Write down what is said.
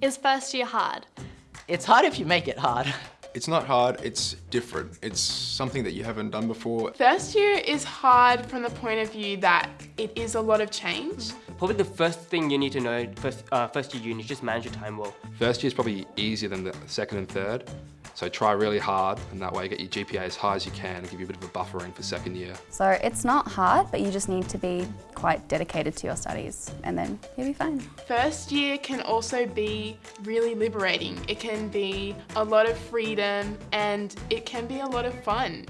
Is first year hard? It's hard if you make it hard. It's not hard, it's different. It's something that you haven't done before. First year is hard from the point of view that it is a lot of change. Probably the first thing you need to know first, uh, first year uni is just manage your time well. First year is probably easier than the second and third. So try really hard and that way get your GPA as high as you can and give you a bit of a buffering for second year. So it's not hard, but you just need to be quite dedicated to your studies and then you'll be fine. First year can also be really liberating. It can be a lot of freedom and it can be a lot of fun.